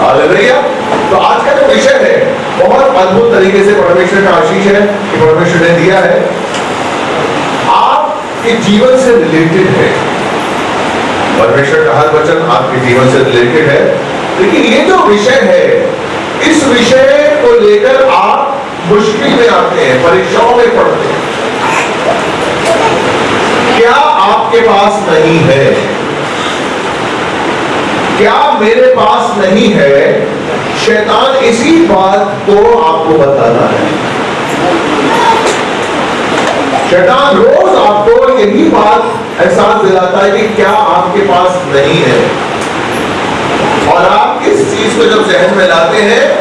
Hallelujah तो आज का जो विषय है, बहुत अद्भुत तरीके से परमेश्वर का आशीष है कि परमेश्वर ने दिया है। आपके जीवन से रिलेटेड है। परमेश्वर का हर वचन आपके जीवन से रिलेटेड है। लेकिन ये जो विषय है, इस विषय को लेकर आप मुश्किल में आते हैं, परीक्षाओं में पढ़ते हैं। क्या आपके पास नहीं है? क्या मेरे पास नहीं है? शैतान इसी बात को आपको बताना है। शैतान रोज आपको यही बात एहसास दिलाता है कि क्या आपके पास नहीं है। और आप इस चीज़ को जब जहन में लाते हैं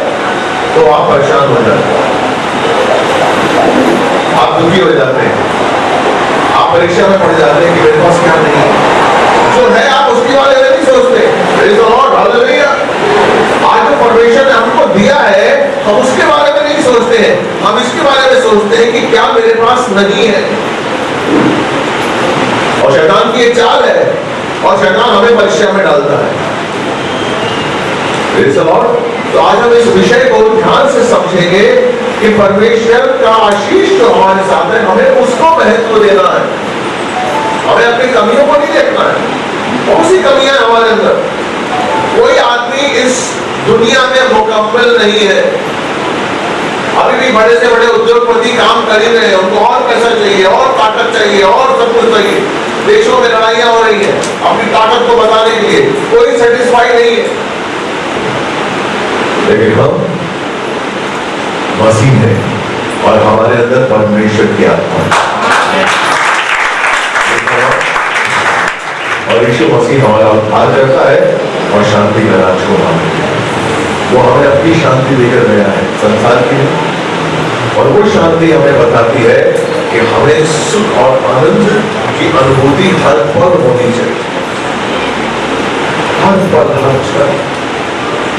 तो आप परेशान हो जाते हैं। आप दुखी हो जाते हैं। आप परीक्षा में पड़ जाते हैं कि मेरे पास क्या नहीं है। जो है, आप उसके बारे में नहीं सोचते। The Lord, hallelujah. आज जो परमेश्वर ने हमको दिया है हम उसके बारे में नहीं सोचते हैं। हम इसके बारे में सोचते हैं कि क्या मेरे पास नहीं है। और शैतान की एक चाल है और शैतान हमें परीक्षा में डालता है। तो आज हम इस विषय को ध्यान से समझेंगे कि परमेश्वर का आशीष जो हमारे साथ है हमें उसको महत्व देना है। हमें अपनी कमियों को नहीं देखना है। बहुत सी कमियाँ हमारे अंदर कोई आदमी इस दुनिया मुकम्मल नहीं है। अभी भी बड़े से बड़े उद्योगपति काम कर ही रहे हैं। उनको और पैसा चाहिए, और ताकत चाहिए, और सब कुछ चाहिए। देशों में लड़ाइयाँ हो रही है। अपनी ताकत को बताने के लिए कोई सेटिस्फाई नहीं है। लेकिन हम मसीह है और हमारे अंदर परमेश्वर की आत्मा और यीशु मसीह हमारा उद्धार करता है और शांति का राज को हमें वो हमें अपनी शांति देकर गया है, संसार की। और वो शांति हमें बताती है कि हमें सुख और आनंद की अनुभूति हर पल होनी चाहिए। हर पल हर क्षण।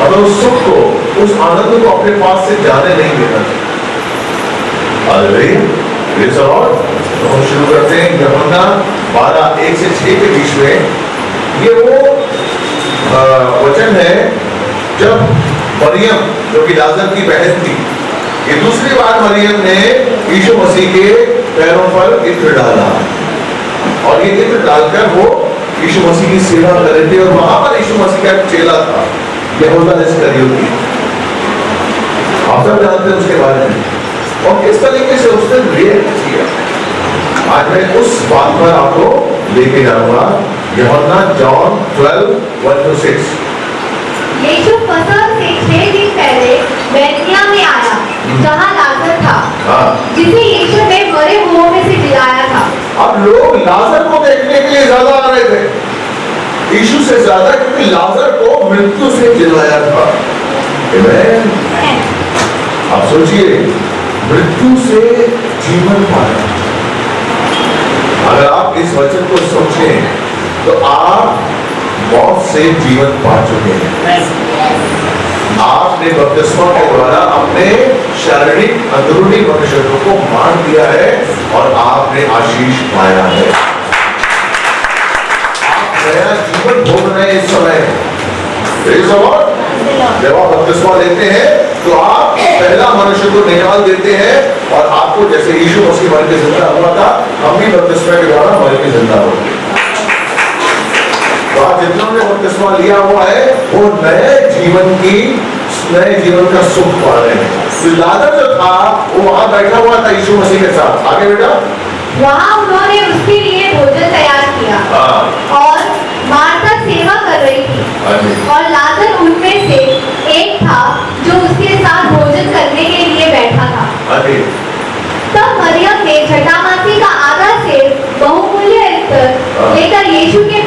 हमें उस सुख को, उस आनंद को अपने पास से जाने नहीं देना चाहिए। Lord. तो हम शुरू करते हैं यूहन्ना 12 एक से 6 के बीच में। ये वो वचन है, जब मरियम, जो कि लाजर की बहन थी। ये दूसरी बार मरियम ने यीशु मसीह के पैरों पर इत्र डाला। और ये इत्र डालकर वो यीशु मसीह की सेवा कर रहे थे और वहाँ पर यीशु मसीह का एक चेला था यहूदा इस्करियोती आप सब जानते हैं उसके बारे में। और किस तरीके से उसने रिएक्ट किया? आज मैं उस बात पर आपको लेके जाऊँगा यूहन्ना जॉन 12 1 टू 6 यीशु फसह से छह दिन पहले बैतनिया में आया जहाँ लाजर था हाँ। जिसे यीशु ने मरे हुओं में से जिलाया था। अब लोग लाजर को देखने के लिए ज़्यादा आ रहे थे। यीशु से ज़्यादा क्योंकि लाजर को मृत्यु से जिलाया था. आप सोचिए मृत्यु से जीवन पाया। अगर आप इस वचन को सोचें तो आप मौत से जीवन पा चुके हैं। आपने बपतिस्मा के द्वारा अपने शारीरिक अंदरूनी मनुष्यों को मार दिया है और आपने आशीष पाया है। आप नया जीवन भोग रहे इस समय. जब आप बपतिस्मा लेते हैं तो आप पहला मनुष्य को निकाल देते हैं और आपको जैसे यीशु मसीह मर के ज़िंदा हुआ था हम भी बपतिस्मा के द्वारा मर के ज़िंदा हो गए तो आप जितना ने बपतिस्मा लिया हुआ है वो नए जीवन की नए जीवन का सुख पा रहे हैं लाजर जो था वो वहाँ बैठा हुआ था यीशु मसीह के साथ। आगे बेटा? वहाँ उन्होंने उसके लिए भोजन तैयार किया। हाँ। और मार्था सेवा कर रही थी। हाँ और लाजर उनमें से एक था जो उसके साथ भोजन करने के लिए बैठा था। हाँ तब मरियम ने जटामासी का आधा सेर बहुमूल्य लेकर यीशु के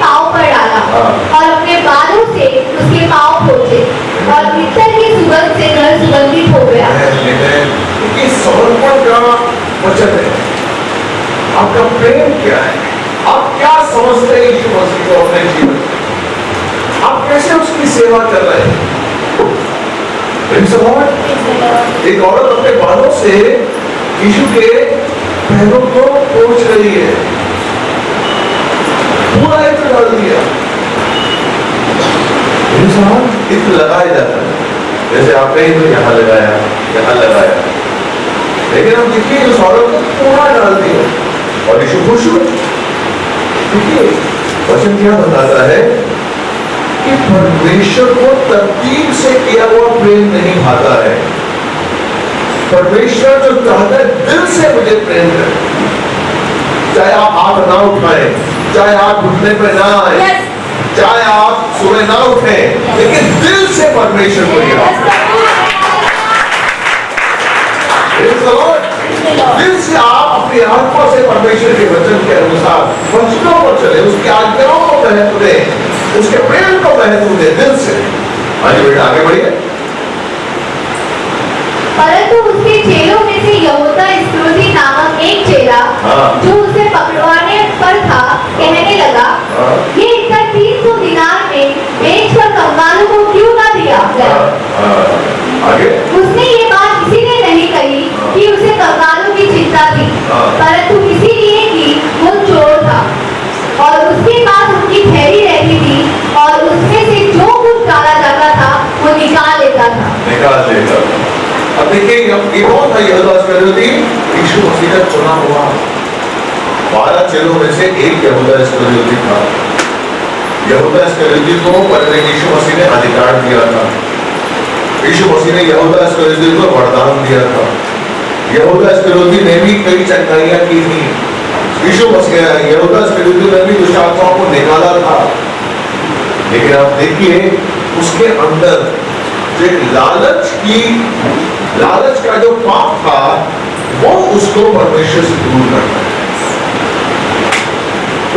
और अपने बालों से उसके पाँव पोछे और इत्र की सुगंध से घर सुगंधित हो गया। क्योंकि समर्पण का वचन है। आपका प्रेम क्या है? आप क्या समझते हैं यीशु मसीह को अपने जीवन में? आप कैसे उसकी सेवा कर रहे हैं. एक औरत अपने बालों से यीशु के पैरों को पोंछ रही है। पूरा इत्र डाल दिया। साथ इत्र लगाया जाता है। जैसे आपने ही तो यहाँ लगाया यहाँ लगाया। लेकिन हम देखिए उस औरत को थोड़ा डालती है। और यीशु खुश हुए देखिए वचन क्या बताता है कि परमेश्वर को तरतीब से किया हुआ प्रेम नहीं भाता है। परमेश्वर जो चाहता है दिल से मुझे प्रेम करे। चाहे आप हाथ ना उठाएँ चाहे आप घुटने पे ना आए। चाहे आप सुबह ना उठे लेकिन दिल से परमेश्वर को. दिल से आप अपनी आत्मा से परमेश्वर के वचन के अनुसार वचनों पर चले उसकी आज्ञाओं को महत्व दें उसके प्रेम को महत्व दें दिल से आइए बेटा आगे बढ़िए परंतु उसके चेलों में से यहूदा इस्करियोती नामक एक चेला हाँ। जो उसे पकड़वाने पर था कहने लगा हाँ। ये इतना तीन सौ दिनार में बेच कर कंगालों को क्यों ना दिया हाँ, हाँ, आगे उसने ये बात इसीलिए नहीं कही कि उसे कंगालों की चिंता थी हाँ। परंतु इसीलिए कि वो चोर था और उसके पास उनकी थैली रहती थी और उसमें से जो कुछ डाला जाता था वो निकाल लेता था निकाल लेगा अब देखिए ये ये कौन था यहूदा इस्करियोती यीशु मसीह का चुना हुआ बारह चेलों में से एक यहूदा इस्करियोती था यहूदा इस्करियोती को पहले यीशु मसीह ने अधिकार दिया था यीशु मसीह ने यहूदा को वरदान दिया था। यहूदा इस्करियोती ने भी कई चंगाइयाँ की थी। यीशु मसीह यहूदा इस्करियोती ने भी दुष्ट आत्माओं को निकाला था। लेकिन आप देखिए, उसके अंदर जो एक लालच की, लालच का जो पाप था, वो उसको परमेश्वर से दूर करता है।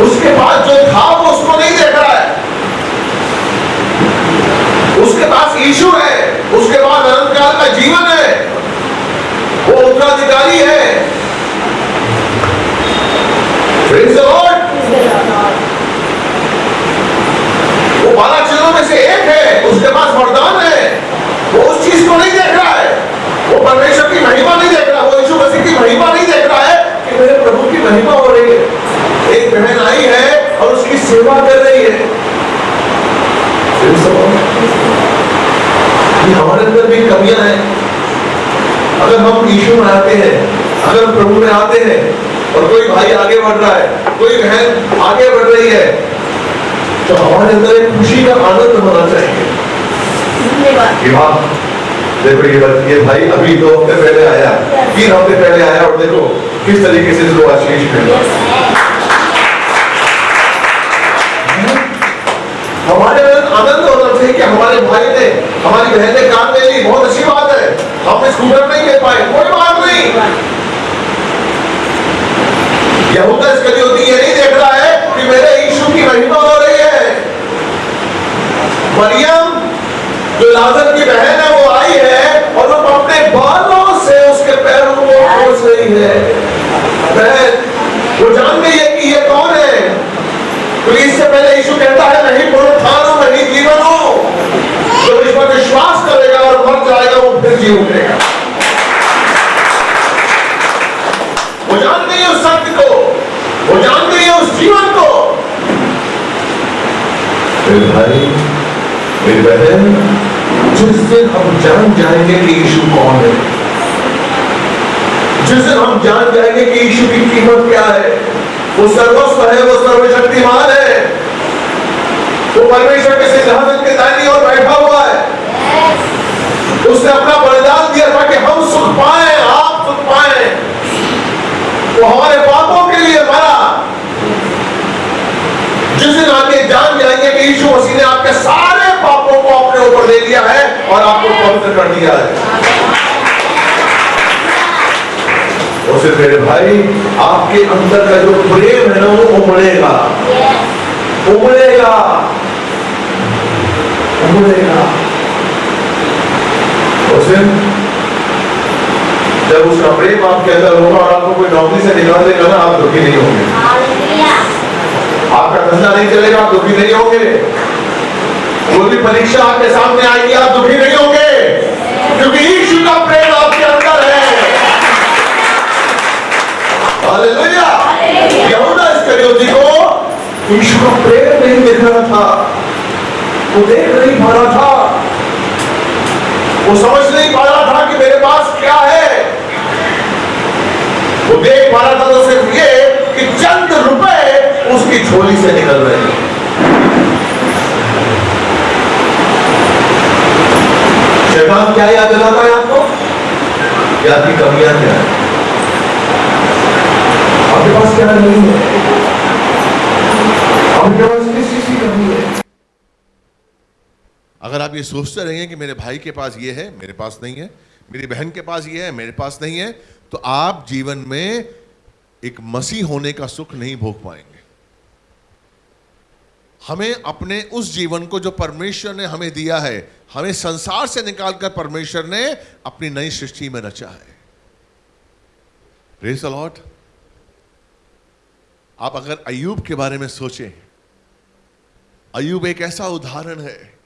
उसके पास जो था, वो उसको नहीं देख रहा है। उसके पास ईशु है, उसके पास का जीवन है। वो उत्तराधिकारी है. वो बारह चीज़ों में से एक है। उसके पास वरदान है। वो उस चीज़ को नहीं देख रहा है। वो परमेश्वर की महिमा नहीं देख रहा। वो यीशु मसीह की महिमा नहीं देख रहा है कि मेरे प्रभु की महिमा हो रही है। एक बहन आई है और उसकी सेवा कर रही है Praise the Lord. ये हमारे अंदर भी कमियाँ हैं। अगर हम यीशु में आते हैं अगर प्रभु में आते हैं और कोई भाई आगे बढ़ रहा है कोई बहन आगे बढ़ रही है तो हमारे अंदर एक खुशी का आनंद होना चाहिए। हाँ देखो ये भाई अभी दो हफ़्ते पहले आया। तीन हफ़्ते पहले आया और देखो किस तरीके से इसको आशीष मिला। हमारे अंदर आनंद होना चाहिए कि हमारे भाई ने हमारी बहन ने कार ले ली, बहुत अच्छी बात है। हम स्कूटर नहीं ले पाए, कोई बात नहीं। यहूदा नहीं देख रहा है कि मेरे यीशु की महिमा हो रही है। मरियम, जो लाजर की बहन है, वो आई है और वो अपने बालों से उसके पैरों को पोंछ रही है। बहन, वो जान गई है कि ये कौन है? क्योंकि इससे पहले यीशु कहता है, नहीं पुनरुत्थान हूँ जीवन हो जो इस पर विश्वास करेगा और मर जाएगा, वो फिर जी उठेगा। वो जानते हैं उस सत्य को, वो जान गई है उस जीवन को। भाई बहन, जिस दिन हम जान जाएँगे कि यीशु कौन है, जिस दिन हम जान जाएँगे कि यीशु की कीमत क्या है, वो सर्वस्व है, वो सर्वशक्तिमान है। वो परमेश्वर के सिंहासन के दाहिनी ओर बैठा हुआ है। उसने अपना बलिदान दिया था कि हम सुख पाए आप सुख पाए। वो हमारे पापों के लिए मरा। जिस दिन आप ये जान जाएँगे कि यीशु मसीह ने आपके सारे पापों को अपने ऊपर ले लिया है और आपको पवित्र कर दिया है। उसे मेरे भाई आपके अंदर का जो प्रेम है ना वो उमड़ेगा। उमड़ेगा उमड़ेगा उसे जब उसका प्रेम आपके अंदर होगा और आपको कोई नौकरी से निकाल देगा ना आप दुखी नहीं होंगे आपका धंधा नहीं चलेगा आप दुखी नहीं होंगे कोई भी परीक्षा आपके सामने आएगी आप दुखी नहीं होंगे क्योंकि यीशु का प्रेम आपके अंदर है हालेलुया यहूदा इस्करियोती को यीशु का प्रेम नहीं दिख रहा था। वो देख नहीं पा रहा था। वो समझ नहीं पा रहा था कि मेरे पास क्या है। वो देख पा रहा था तो सिर्फ़ ये कि चंद रुपए उसकी झोली से निकल रहे हैं। शैतान क्या याद दिलाता है आपको? याद की कमियाँ क्या है? आपके पास क्या नहीं है आपके पास किस चीज़ की कमी है अगर आप ये सोचते रहेंगे कि मेरे भाई के पास ये है, मेरे पास नहीं है, मेरी बहन के पास ये है, मेरे पास नहीं है तो आप जीवन में एक मसीह होने का सुख नहीं भोग पाएँगे। हमें अपने उस जीवन को जो परमेश्वर ने हमें दिया है, हमें संसार से निकालकर परमेश्वर ने अपनी नई सृष्टि में रचा है। प्रेज लॉर्ड आप अगर अयूब के बारे में सोचें अयूब एक ऐसा उदाहरण है,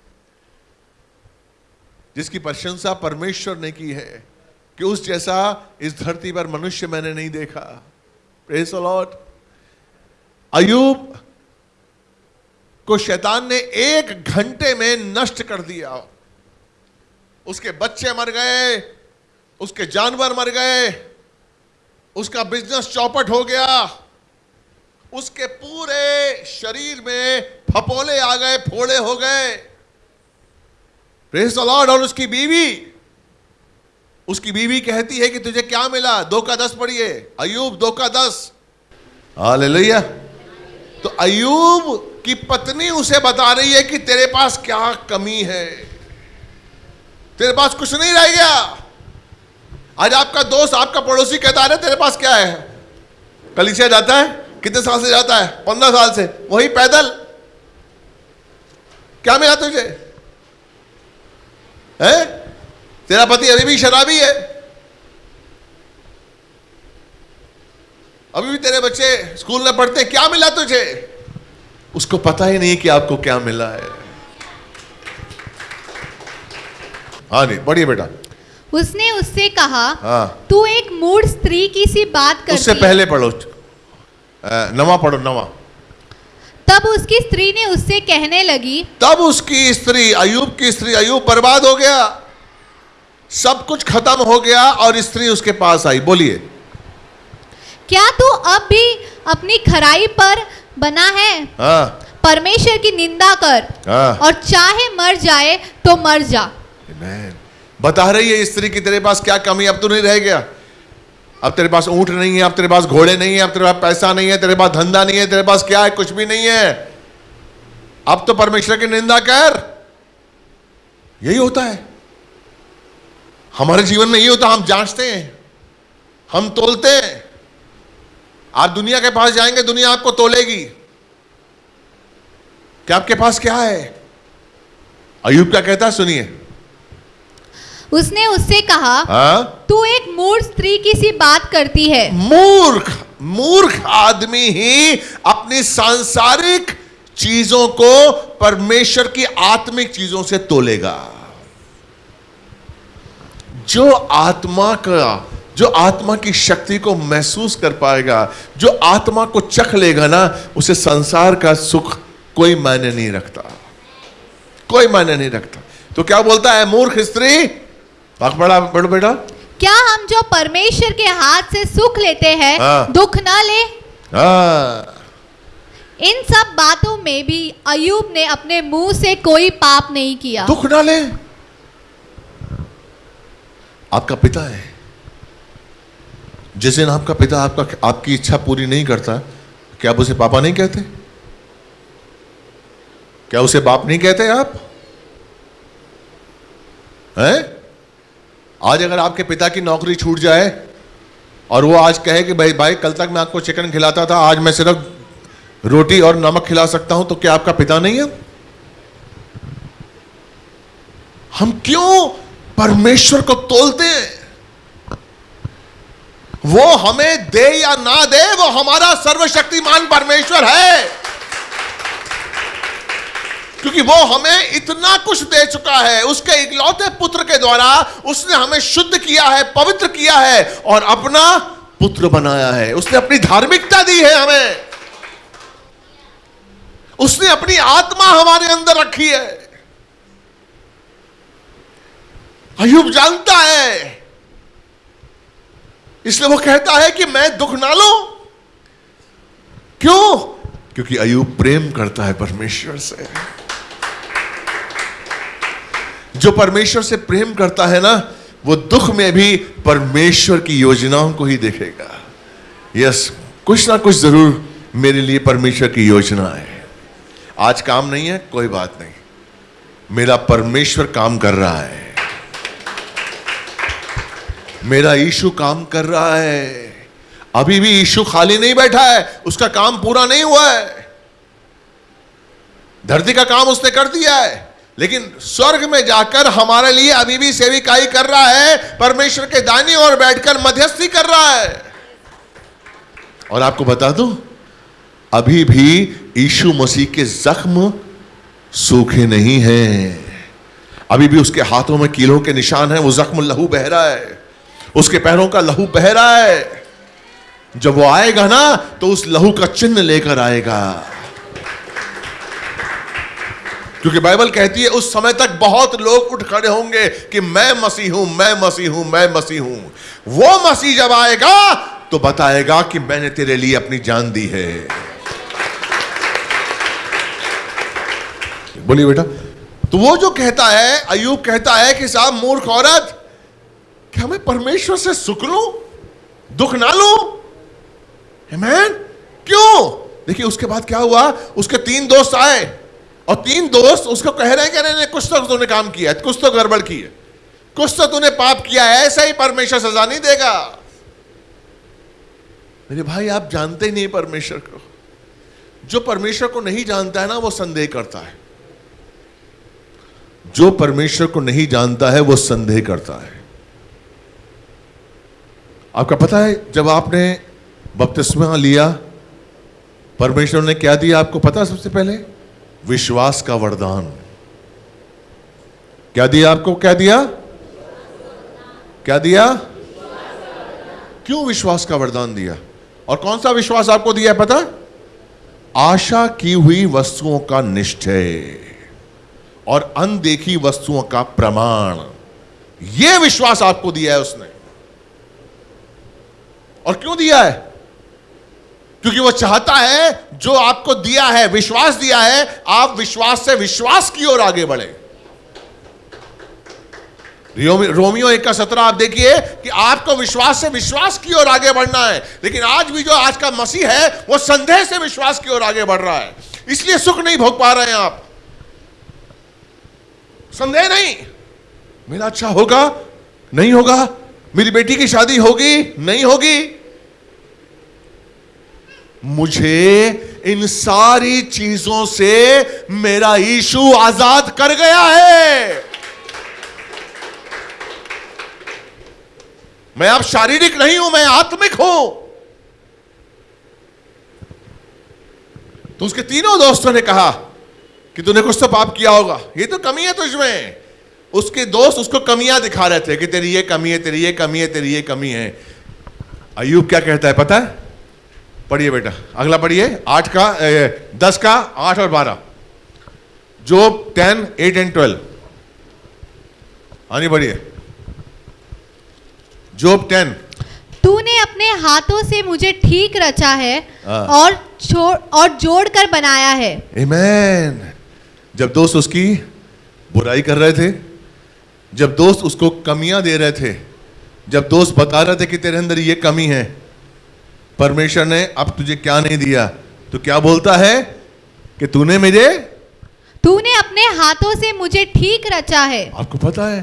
जिसकी प्रशंसा परमेश्वर ने की है कि उस जैसा इस धरती पर मनुष्य मैंने नहीं देखा। प्रेज लॉर्ड अयूब को शैतान ने एक घंटे में नष्ट कर दिया। उसके बच्चे मर गए, उसके जानवर मर गए, उसका बिज़नेस चौपट हो गया। उसके पूरे शरीर में फपोले आ गए, फोड़े हो गए। प्रेस लॉर्ड और उसकी बीवी उसकी बीवी कहती है कि तुझे क्या मिला? दो का दस पढ़िए अयूब दो का दस। हालेलुया तो अयूब की पत्नी उसे बता रही है कि तेरे पास क्या कमी है? तेरे पास कुछ नहीं रह गया। आज आपका दोस्त, आपका पड़ोसी कहता है, तेरे पास क्या है? कलिसिया जाता है। कितने साल से जाता है? पंद्रह साल से। वही पैदल। क्या मिला तुझे? है? तेरा पति अभी भी शराबी है। अभी भी तेरे बच्चे स्कूल में पढ़ते क्या मिला तुझे? उसको पता ही नहीं कि आपको क्या मिला है। हाँ नहीं पढ़िए बेटा। उसने उससे कहा हाँ। तू एक मूड स्त्री की सी बात करती उससे पहले पढ़ो। नवा पढ़ो नवा। तब उसकी स्त्री ने उससे कहने लगी तब उसकी स्त्री अयूब की स्त्री अयूब बर्बाद हो गया। सब कुछ खत्म हो गया और स्त्री उसके पास आई। बोलिए। क्या तू अब भी अपनी खराई पर बना है? हाँ। परमेश्वर की निंदा कर। हाँ। और चाहे मर जाए तो मर जा। बता रही है स्त्री की तेरे पास क्या कमी? अब तो नहीं रह गया। अब तेरे पास ऊँट नहीं है, अब तेरे पास घोड़े नहीं है, अब तेरे पास पैसा नहीं है, तेरे पास धंधा नहीं है, तेरे पास क्या है? कुछ भी नहीं है। अब तो परमेश्वर की निंदा कर। यही होता है। हमारे जीवन में यही होता हम जांचते हैं। हम तोलते हैं। आप दुनिया के पास जाएँगे, दुनिया आपको तोलेगी। कि आपके पास क्या है? अयुब क्या कहता है? सुनिए। उसने उससे कहा हाँ? तू एक मूर्ख स्त्री की सी बात करती है. मूर्ख मूर्ख आदमी ही अपनी सांसारिक चीज़ों को परमेश्वर की आत्मिक चीज़ों से तोलेगा। जो आत्मा का जो आत्मा की शक्ति को महसूस कर पाएगा जो आत्मा को चख लेगा ना उसे संसार का सुख कोई मायने नहीं रखता। कोई मायने नहीं रखता। तो क्या बोलता है मूर्ख स्त्री? बड़ा बड़ो बेटा। क्या हम जो परमेश्वर के हाथ से सुख लेते हैं हाँ। दुख ना ले? हाँ। इन सब बातों में भी अयूब ने अपने मुँह से कोई पाप नहीं किया। दुख ना ले। आपका पिता है। जिस दिन आपका पिता आपका आपकी इच्छा पूरी नहीं करता क्या आप उसे पापा नहीं कहते? क्या उसे बाप नहीं कहते आप? हैं? आज अगर आपके पिता की नौकरी छूट जाए, और वो आज कहे कि भाई भाई, कल तक मैं आपको चिकन खिलाता था, आज मैं सिर्फ़ रोटी और नमक खिला सकता हूँ तो क्या आपका पिता नहीं है? हम क्यों परमेश्वर को तोलते हैं? वो हमें दे या ना दे, वो हमारा सर्वशक्तिमान परमेश्वर है। क्योंकि वो हमें इतना कुछ दे चुका है। उसके इकलौते पुत्र के द्वारा उसने हमें शुद्ध किया है, पवित्र किया है और अपना पुत्र बनाया है। उसने अपनी धार्मिकता दी है हमें। उसने अपनी आत्मा हमारे अंदर रखी है। अयुब जानता है। इसलिए वो कहता है कि मैं दुख ना लू। क्यों? क्योंकि अयुब प्रेम करता है परमेश्वर से। जो परमेश्वर से प्रेम करता है ना, वो दुख में भी परमेश्वर की योजनाओं को ही देखेगा। यस, कुछ ना कुछ ज़रूर मेरे लिए परमेश्वर की योजना है। आज काम नहीं है, कोई बात नहीं। मेरा परमेश्वर काम कर रहा है। मेरा यीशु काम कर रहा है। अभी भी यीशु खाली नहीं बैठा है, उसका काम पूरा नहीं हुआ है। धरती का काम उसने कर दिया है। लेकिन स्वर्ग में जाकर हमारे लिए अभी भी सेविकाई कर रहा है, परमेश्वर के दानी और बैठकर मध्यस्थी कर रहा है। और आपको बता दो, अभी भी यीशु मसीह के जख्म सूखे नहीं हैं। अभी भी उसके हाथों में कीलों के निशान हैं, वो जख्म लहू बह रहा है। उसके पैरों का लहू बह रहा है। जब वो आएगा ना तो उस लहू का चिन्ह लेकर आएगा। क्योंकि बाइबल कहती है, उस समय तक बहुत लोग उठ खड़े होंगे कि मैं मसीह हूँ, मैं मसीह हूँ, मैं मसीह हूँ। वो मसीह जब आएगा तो बताएगा कि मैंने तेरे लिए अपनी जान दी है। बोलिए बेटा तो वो जो कहता है अयूब कहता है कि साहब, मूर्ख औरत, क्या मैं परमेश्वर से सुख लू? दुख ना लू? मैन क्यों? देखिए, उसके बाद क्या हुआ? उसके तीन दोस्त आए। और तीन दोस्त उसको कह रहे हैं कि नहीं कुछ तो तूने काम किया है, कुछ तो गड़बड़ की है। कुछ तो तूने पाप किया है, ऐसा ही परमेश्वर सजा नहीं देगा। मेरे भाई, आप जानते ही नहीं परमेश्वर को। जो परमेश्वर को नहीं जानता है ना, वो संदेह करता है। जो परमेश्वर को नहीं जानता है, वो संदेह करता है। आपका पता है, जब आपने बपतिस्मा लिया, परमेश्वर ने क्या दिया आपको पता सबसे पहले? विश्वास का वरदान। क्या दिया आपको? क्या दिया? क्या दिया? क्यों विश्वास का वरदान दिया? और कौन सा विश्वास आपको दिया है पता? आशा की हुई वस्तुओं का निश्चय और अनदेखी वस्तुओं का प्रमाण। यह विश्वास आपको दिया है उसने। और क्यों दिया है? क्योंकि वो चाहता है, जो आपको दिया है, विश्वास दिया है, आप विश्वास से विश्वास की ओर आगे बढ़े। रोमियो एक का सत्रह, आप देखिए कि आपको विश्वास से विश्वास की ओर आगे बढ़ना है। लेकिन आज भी जो आज का मसीह है, वो संदेह से विश्वास की ओर आगे बढ़ रहा है। इसलिए सुख नहीं भोग पा रहे हैं आप। संदेह नहीं। मेरा अच्छा होगा? नहीं होगा? मेरी बेटी की शादी होगी? नहीं होगी? मुझे इन सारी चीज़ों से मेरा यीशु आज़ाद कर गया है। मैं अब शारीरिक नहीं हूँ, मैं आत्मिक हूँ। तो उसके तीनों दोस्तों ने कहा कि तूने कुछ तो पाप किया होगा। ये तो कमी है तुझमें उसके दोस्त उसको कमियाँ दिखा रहे थे कि तेरी ये कमी है, तेरी ये कमी है, तेरी ये कमी है। अयूब क्या कहता है, पता है? पढ़िए बेटा। अगला पढ़िए। आठ का ए, दस का आठ और बारह। जोब टेन एट एंड ट्वेल्व। आनी पढ़िए। जोब टेन। तूने अपने हाथों से मुझे ठीक रचा है हाँ। और छोड़ और जोड़ कर बनाया है। Amen. जब दोस्त उसकी बुराई कर रहे थे जब दोस्त उसको कमियाँ दे रहे थे जब दोस्त बता रहे थे कि तेरे अंदर ये कमी है परमेश्वर ने अब तुझे क्या नहीं दिया? तो क्या बोलता है कि तूने मेरे तूने अपने हाथों से मुझे ठीक रचा है? आपको पता है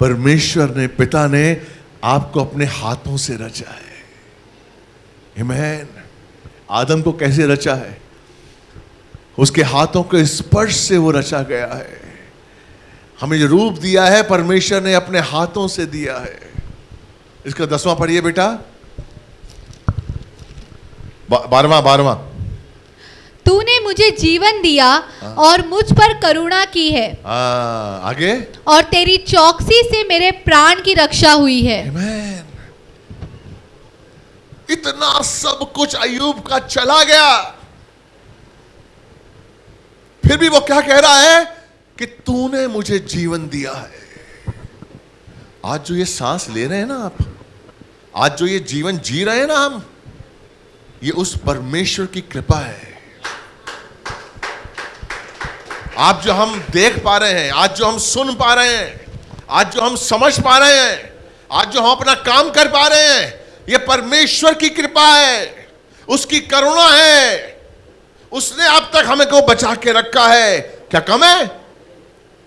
परमेश्वर ने पिता ने आपको अपने हाथों से रचा है. आदम को कैसे रचा है? उसके हाथों के स्पर्श से वो रचा गया है। हमें जो रूप दिया है परमेश्वर ने अपने हाथों से दिया है। इसका दसवां पढ़िए बेटा। बारवा बारवा तूने मुझे जीवन दिया हाँ। और मुझ पर करुणा की है। आ, आगे। और तेरी चौकसी से मेरे प्राण की रक्षा हुई है। Amen. इतना सब कुछ अयूब का चला गया। फिर भी वो क्या कह रहा है? कि तूने मुझे जीवन दिया है। आज जो ये सांस ले रहे हैं ना आप आज जो ये जीवन जी रहे हैं ना हम ये उस परमेश्वर की कृपा है। आप जो हम देख पा रहे हैं, आज जो हम सुन पा रहे हैं, आज जो हम समझ पा रहे हैं, आज जो हम अपना काम कर पा रहे हैं, ये परमेश्वर की कृपा है, उसकी करुणा है। उसने अब तक हमें को बचा के रखा है। क्या कम है?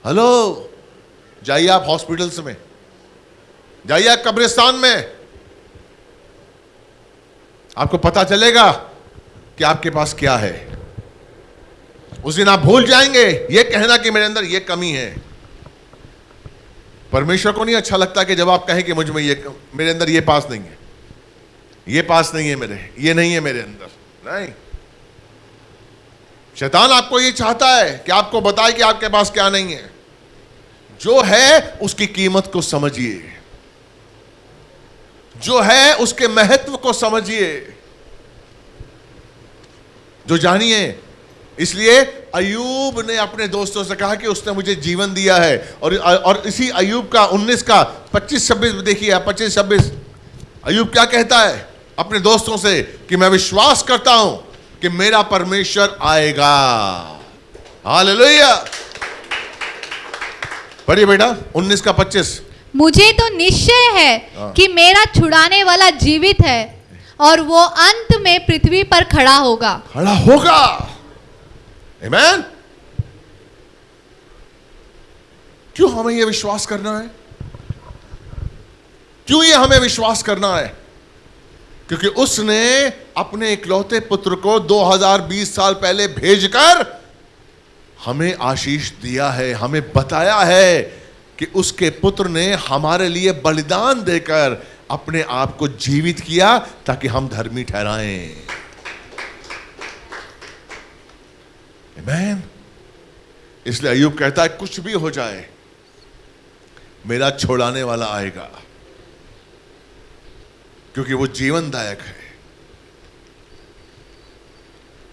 हेलो, जाइए आप हॉस्पिटल्स में, जाइए आप कब्रिस्तान में। आपको पता चलेगा कि आपके पास क्या है। उस दिन आप भूल जाएँगे, ये कहना कि मेरे अंदर ये कमी है। परमेश्वर को नहीं अच्छा लगता कि जब आप कहें कि मुझमें ये मेरे अंदर ये पास नहीं है। ये पास नहीं है मेरे, ये नहीं है मेरे अंदर, नहीं। शैतान आपको ये चाहता है कि आपको बताए कि आपके पास क्या नहीं है। जो है, उसकी कीमत को समझिए। जो है उसके महत्व को समझिए। जो जानिए। इसलिए अयूब ने अपने दोस्तों से कहा कि उसने मुझे जीवन दिया है। और और इसी अयूब का 19 का 25 26 देखिए 25 26 अयूब क्या कहता है? अपने दोस्तों से कि मैं विश्वास करता हूँ कि मेरा परमेश्वर आएगा। हालेलुया। पढ़िए बेटा 19 का 25 मुझे तो निश्चय है हाँ। कि मेरा छुड़ाने वाला जीवित है और वो अंत में पृथ्वी पर खड़ा होगा खड़ा होगा Amen? क्यों हमें यह विश्वास करना है क्यों ये हमें विश्वास करना है क्योंकि उसने अपने इकलौते पुत्र को 2020 साल पहले भेजकर हमें आशीष दिया है हमें बताया है कि उसके पुत्र ने हमारे लिए बलिदान देकर अपने आप को जीवित किया ताकि हम धर्मी ठहराएँ। Amen? इसलिए अयुब कहता है, कुछ भी हो जाए, मेरा छोड़ाने वाला आएगा, क्योंकि वो जीवनदायक है।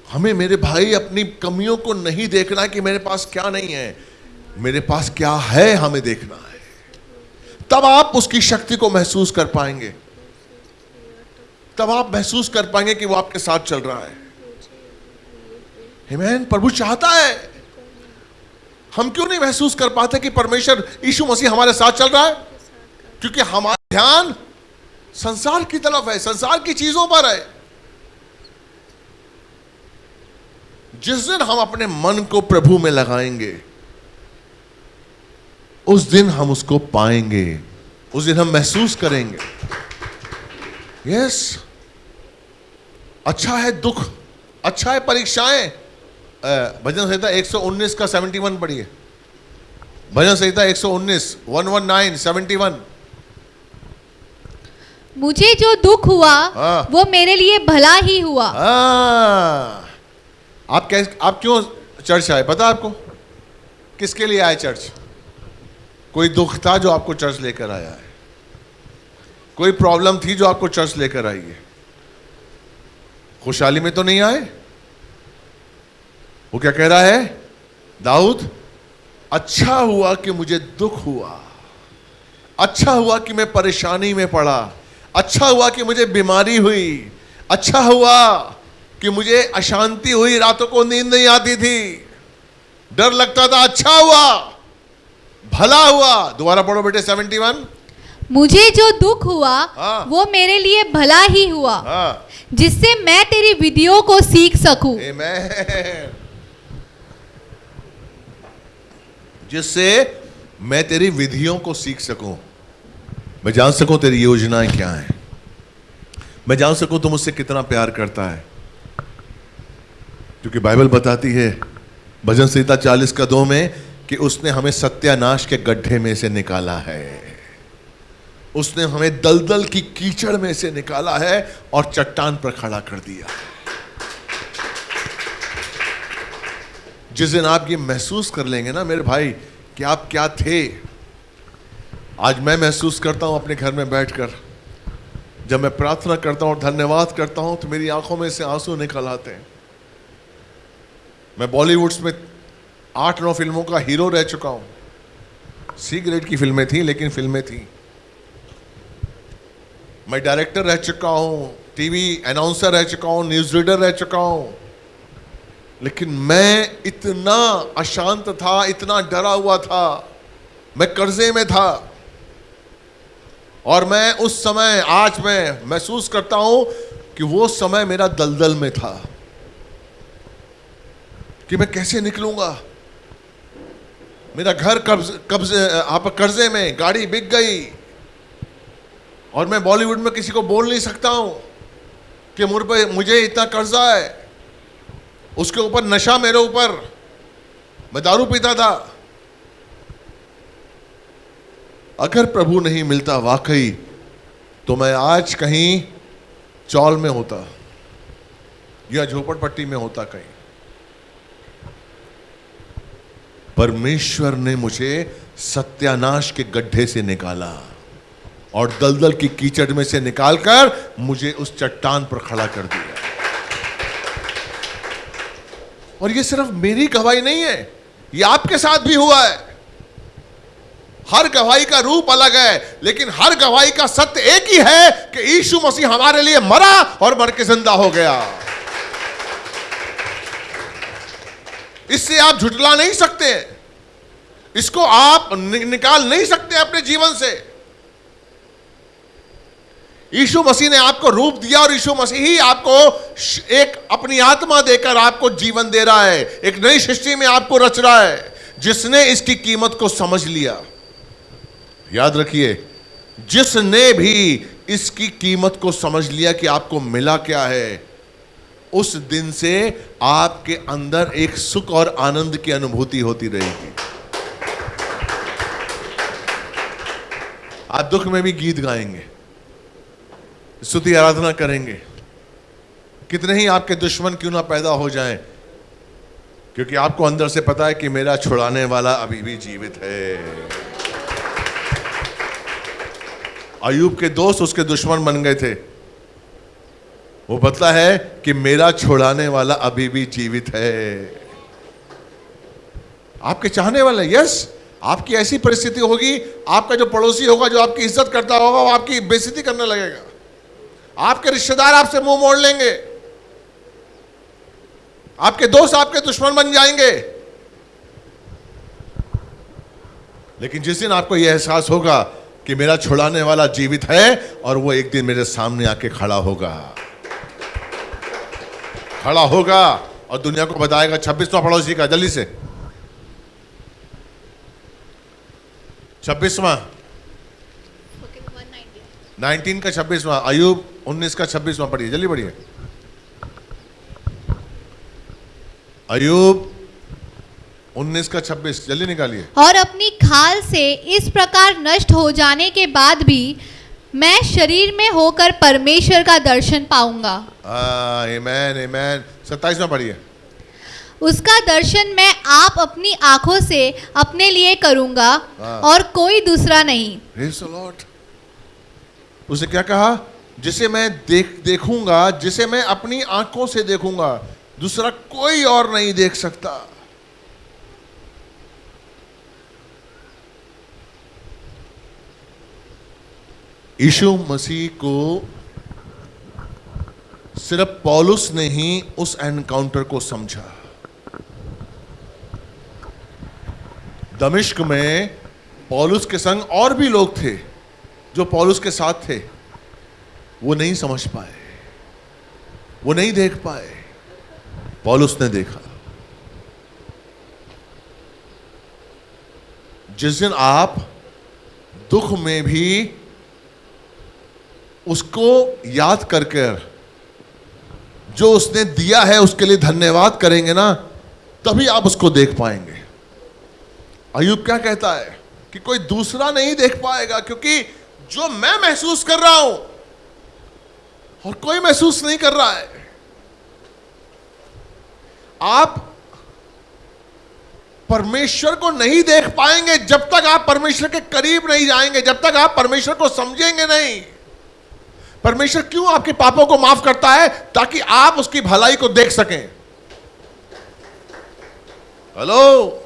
हमें मेरे भाई अपनी कमियों को नहीं देखना कि मेरे पास क्या नहीं है। मेरे पास क्या है हमें देखना है। तब आप उसकी शक्ति को महसूस कर पाएँगे। तब आप महसूस कर पाएँगे कि वो आपके साथ चल रहा है। हिमैन प्रभु चाहता है। हम क्यों नहीं महसूस कर पाते कि परमेश्वर यीशु मसीह हमारे साथ चल रहा है? क्योंकि हमारा ध्यान संसार की तरफ़ है, संसार की चीज़ों पर है। जिस दिन हम अपने मन को प्रभु में लगाएँगे उस दिन हम उसको पाएँगे उस दिन हम महसूस करेंगे। यस अच्छा है दुख अच्छा है परीक्षाएँ। भजन संहिता 119 का 71 पढ़िए। भजन संहिता 119 119 71 मुझे जो दुख हुआ हाँ। वो मेरे लिए भला ही हुआ। हाँ। आप कैसे आप क्यों चर्च आए? पता आपको? किसके लिए आए चर्च? कोई दुख था जो आपको चर्च लेकर आया है? कोई प्रॉब्लम थी जो आपको चर्च लेकर आई है? खुशहाली में तो नहीं आए? वो क्या कह रहा है? दाऊद अच्छा हुआ कि मुझे दुख हुआ। अच्छा हुआ कि मैं परेशानी में पड़ा। अच्छा हुआ कि मुझे बीमारी हुई। अच्छा हुआ कि मुझे अशांति हुई। रातों को नींद नहीं आती थी। डर लगता था अच्छा हुआ। भला हुआ? दोबारा पढ़ो बेटे सेवेंटी वन मुझे जो दुख हुआ हाँ। वो मेरे लिए भला ही हुआ हाँ। जिससे मैं तेरी विधियों को सीख सकूँ। जिससे मैं तेरी विधियों को सीख सकूँ। मैं जान सकूँ तेरी योजनाएँ क्या हैं। मैं जान सकूँ तुम मुझसे कितना प्यार करता है। क्योंकि बाइबल बताती है भजन संहिता चालीस का दो में कि उसने हमें सत्यानाश के गड्ढे में से निकाला है। उसने हमें दलदल की कीचड़ में से निकाला है और चट्टान पर खड़ा कर दिया। जिस दिन आप ये महसूस कर लेंगे ना मेरे भाई कि आप क्या थे, आज मैं महसूस करता हूँ अपने घर में बैठकर। जब मैं प्रार्थना करता हूँ और धन्यवाद करता हूँ तो मेरी आँखों में से आँसू निकल आते हैं। मैं बॉलीवुड्स में आठ नौ फ़िल्मों का हीरो रह चुका हूँ। सी ग्रेड की फ़िल्में थी, लेकिन फ़िल्में थी। मैं डायरेक्टर रह चुका हूँ टीवी अनाउंसर रह चुका हूँ न्यूज़ रीडर रह चुका हूँ। लेकिन मैं इतना अशांत था, इतना डरा हुआ था, मैं कर्जे में था। और मैं उस समय, आज मैं महसूस करता हूँ कि वो समय मेरा दलदल में था। कि मैं कैसे निकलूँगा? मेरा घर कब्ज, कब्जे आप कर्जे में गाड़ी बिक गई। और मैं बॉलीवुड में किसी को बोल नहीं सकता हूँ कि मुझ पे मुझे इतना कर्जा है। उसके ऊपर नशा मेरे ऊपर। मैं दारू पीता था। अगर प्रभु नहीं मिलता वाकई तो मैं आज कहीं चौल में होता या झोपड़पट्टी में होता कहीं। परमेश्वर ने मुझे सत्यानाश के गड्ढे से निकाला और दलदल की कीचड़ में से निकालकर मुझे उस चट्टान पर खड़ा कर दिया। और ये सिर्फ़ मेरी गवाही नहीं है, ये आपके साथ भी हुआ है। हर गवाही का रूप अलग है, लेकिन हर गवाही का सत्य एक ही है कि यीशु मसीह हमारे लिए मरा और मर के ज़िंदा हो गया। इससे आप झुटला नहीं सकते। इसको आप निकाल नहीं सकते अपने जीवन से। यीशु मसीह ने आपको रूप दिया और यीशु मसीह ही आपको एक अपनी आत्मा देकर आपको जीवन दे रहा है। एक नई सृष्टि में आपको रच रहा है। जिसने इसकी कीमत को समझ लिया। याद रखिए, जिसने भी इसकी कीमत को समझ लिया कि आपको मिला क्या है उस दिन से आपके अंदर एक सुख और आनंद की अनुभूति होती रहेगी। आप दुख में भी गीत गाएँगे, स्तुति आराधना करेंगे। कितने ही आपके दुश्मन क्यों ना पैदा हो जाएँ, क्योंकि आपको अंदर से पता है कि मेरा छुड़ाने वाला अभी भी जीवित है। अयूब के दोस्त उसके दुश्मन बन गए थे। वो बतला है कि मेरा छुड़ाने वाला अभी भी जीवित है। आपके चाहने वाले यस आपकी ऐसी परिस्थिति होगी, आपका जो पड़ोसी होगा, जो आपकी इज़्ज़त करता होगा, वो आपकी बेइज्जती करने लगेगा। आपके रिश्तेदार आपसे मुँह मोड़ लेंगे। आपके दोस्त आपके दुश्मन बन जाएँगे। लेकिन जिस दिन आपको यह एहसास होगा कि मेरा छुड़ाने वाला जीवित है और वो एक दिन मेरे सामने आके खड़ा होगा। खड़ा होगा और दुनिया को बताएगा छब्बीसवा पड़ोसी का, जल्दी से। छब्बीसवा। नाइनटीन का छब्बीसवा, अयूब उन्नीस का छब्बीसवा पढ़िए, जल्दी पढ़िए। अयूब उन्नीस का छब्बीस, जल्दी निकालिए। और अपनी खाल से इस प्रकार नष्ट हो जाने के बाद भी मैं शरीर में होकर परमेश्वर का दर्शन पाऊँगा। आमेन आमेन सत्ताईसवा पढ़िए। उसका दर्शन मैं आप अपनी आँखों से अपने लिए करूँगा हाँ। और कोई दूसरा नहीं। उसे क्या कहा? जिसे मैं देख देखूँगा जिसे मैं अपनी आँखों से देखूँगा दूसरा कोई और नहीं देख सकता। यीशु मसीह को सिर्फ़ पॉलुस ने ही उस एनकाउंटर को समझा। दमिश्क में पॉलुस के संग और भी लोग थे जो पॉलुस के साथ थे। वो नहीं समझ पाए। वो नहीं देख पाए। पॉलुस ने देखा। जिस दिन आप दुख में भी उसको याद कर कर जो उसने दिया है उसके लिए धन्यवाद करेंगे ना, तभी आप उसको देख पाएँगे। अयुब क्या कहता है कि कोई दूसरा नहीं देख पाएगा, क्योंकि जो मैं महसूस कर रहा हूँ और कोई महसूस नहीं कर रहा है। आप परमेश्वर को नहीं देख पाएँगे जब तक आप परमेश्वर के करीब नहीं जाएँगे, जब तक आप परमेश्वर को समझेंगे नहीं। परमेश्वर क्यों आपके पापों को माफ़ करता है ताकि आप उसकी भलाई को देख सकें? हेलो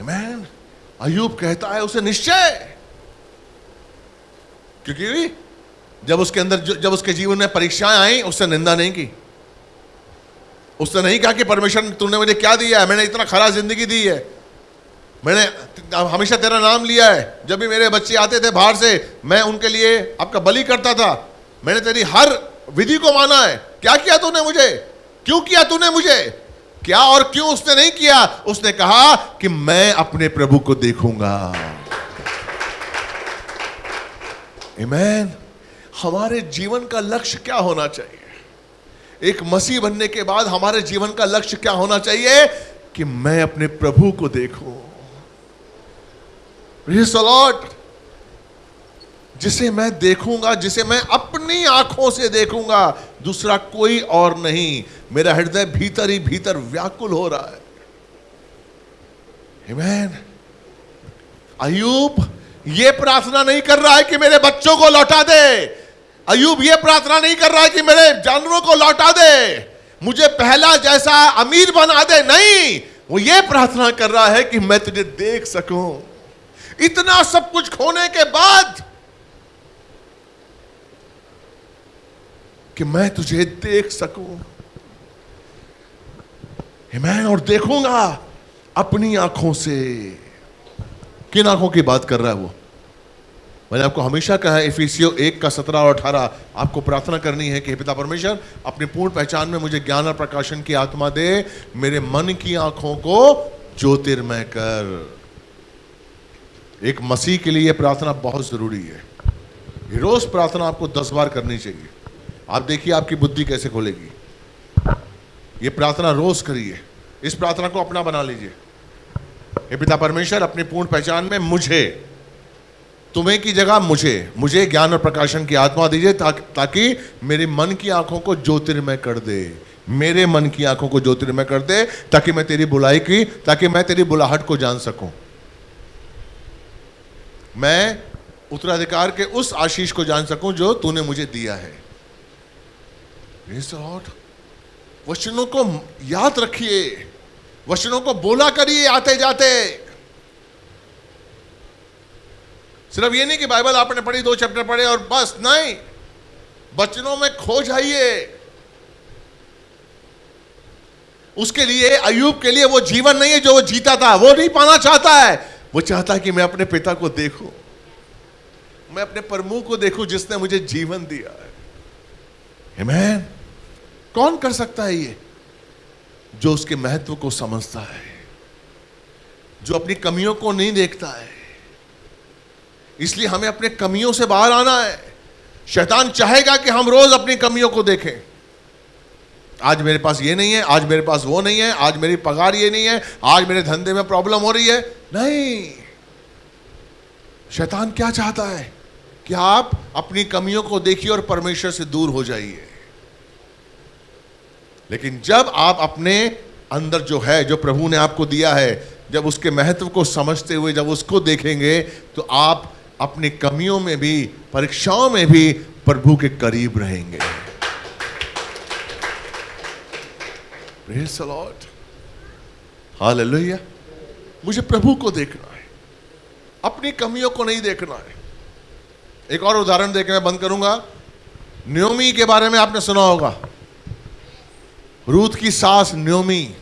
मैन अयूब कहता है उसे निश्चय। क्योंकि जब उसके अंदर जब उसके जीवन में परीक्षाएँ आई उसने निंदा नहीं की। उसने नहीं कहा कि परमेश्वर तूने मुझे क्या दिया है? मैंने इतना खरा ज़िंदगी दी है। मैंने हमेशा तेरा नाम लिया है। जब भी मेरे बच्चे आते थे बाहर से, मैं उनके लिए आपका बलि करता था। मैंने तेरी हर विधि को माना है। क्या किया तूने मुझे? क्यों किया तूने मुझे? क्या और क्यों उसने नहीं किया? उसने कहा कि मैं अपने प्रभु को देखूँगा। Amen. हमारे जीवन का लक्ष्य क्या होना चाहिए? एक मसीह बनने के बाद हमारे जीवन का लक्ष्य क्या होना चाहिए? कि मैं अपने प्रभु को देखूँ। लॉर्ड जिसे मैं देखूँगा, जिसे मैं अपनी आँखों से देखूँगा, दूसरा कोई और नहीं। मेरा हृदय भीतर ही भीतर व्याकुल हो रहा है। Amen. अयूब ये प्रार्थना नहीं कर रहा है कि मेरे बच्चों को लौटा दे। अयूब ये प्रार्थना नहीं कर रहा है कि मेरे जानवरों को लौटा दे। मुझे पहला जैसा अमीर बना दे। नहीं, वो ये प्रार्थना कर रहा है कि मैं तुझे देख सकूँ। इतना सब कुछ खोने के बाद कि मैं तुझे देख सकूँ। मैं और देखूँगा अपनी आँखों से। किन आँखों की बात कर रहा है वो? मैंने आपको हमेशा कहा है, इफिसियो एक का सत्रह और अठारह। आपको प्रार्थना करनी है कि पिता परमेश्वर, अपनी पूर्ण पहचान में मुझे ज्ञान और प्रकाशन की आत्मा दे। मेरे मन की आँखों को ज्योतिर्मय कर। एक मसीह के लिए यह प्रार्थना बहुत ज़रूरी है। रोज प्रार्थना आपको दस बार करनी चाहिए। आप देखिए आपकी बुद्धि कैसे खोलेगी। ये प्रार्थना रोज करिए। इस प्रार्थना को अपना बना लीजिए। हे पिता परमेश्वर अपनी पूर्ण पहचान में मुझे तुम्हें की जगह मुझे मुझे ज्ञान और प्रकाशन की आत्मा दीजिए ता, ताकि मेरे मन की आँखों को ज्योतिर्मय कर दे। मेरे मन की आँखों को ज्योतिर्मय कर दे ताकि मैं तेरी बुलाई की ताकि मैं तेरी बुलाहट को जान सकूँ। मैं उत्तराधिकार के उस आशीष को जान सकूँ जो तूने मुझे दिया है। वचनों को याद रखिए। वचनों को बोला करिए आते जाते सिर्फ़ ये नहीं कि बाइबल आपने पढ़ी, दो चैप्टर पढ़े और बस, नहीं। वचनों में खो जाइए। उसके लिए अयूब के लिए वो जीवन नहीं है जो वो जीता था। वो नहीं पाना चाहता है। वो चाहता है कि मैं अपने पिता को देखूँ। मैं अपने प्रमुख को देखूँ जिसने मुझे जीवन दिया है। Amen. कौन कर सकता है ये? जो उसके महत्व को समझता है, जो अपनी कमियों को नहीं देखता है। इसलिए हमें अपने कमियों से बाहर आना है। शैतान चाहेगा कि हम रोज अपनी कमियों को देखें। आज मेरे पास ये नहीं है, आज मेरे पास वो नहीं है, आज मेरी पगार ये नहीं है, आज मेरे धंधे में प्रॉब्लम हो रही है। नहीं। शैतान क्या चाहता है कि आप अपनी कमियों को देखिए और परमेश्वर से दूर हो जाइए। लेकिन जब आप अपने अंदर जो है, जो प्रभु ने आपको दिया है, जब उसके महत्व को समझते हुए जब उसको देखेंगे तो आप अपनी कमियों में भी, परीक्षाओं में भी प्रभु के करीब रहेंगे। हालेलुया मुझे प्रभु को देखना है। अपनी कमियों को नहीं देखना है। एक और उदाहरण देकर मैं बंद करूँगा। न्योमी के बारे में आपने सुना होगा। रूथ की सास न्योमी